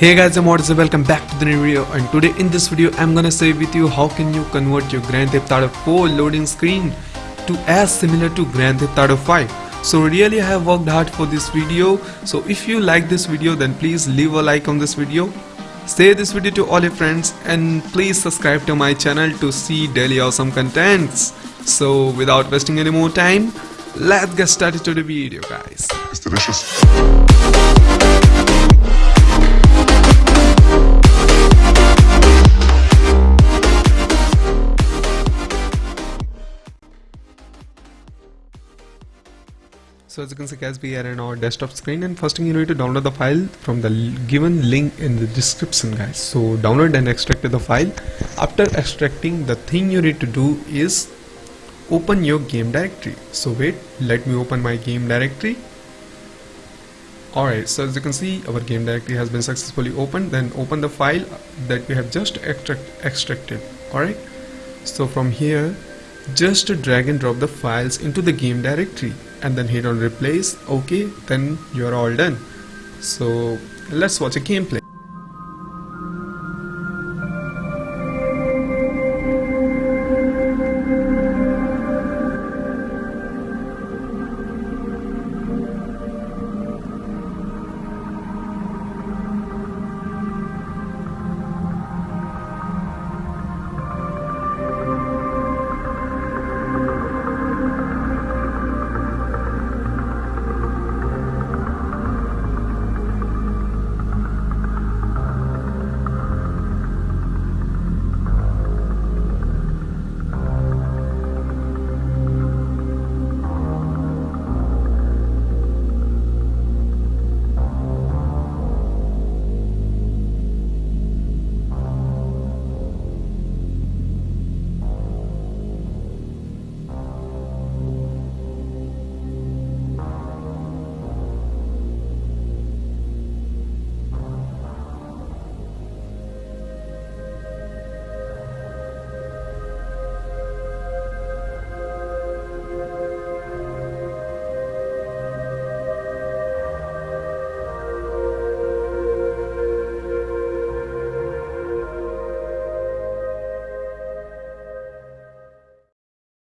Hey guys, I'm Odyssey, welcome back to the new video and today in this video I'm gonna say with you how can you convert your Grand Theft Auto 4 loading screen to as similar to Grand Theft Auto 5. So really I have worked hard for this video so if you like this video then please leave a like on this video. Share this video to all your friends and please subscribe to my channel to see daily awesome contents. So without wasting any more time, let's get started to the video guys. It's delicious. So as you can see guys we are in our desktop screen and first thing you need to download the file from the given link in the description guys. So download and extract the file. After extracting the thing you need to do is open your game directory. So wait let me open my game directory. Alright so as you can see our game directory has been successfully opened then open the file that we have just extract extracted alright so from here just drag and drop the files into the game directory and then hit on replace okay then you're all done. So let's watch a gameplay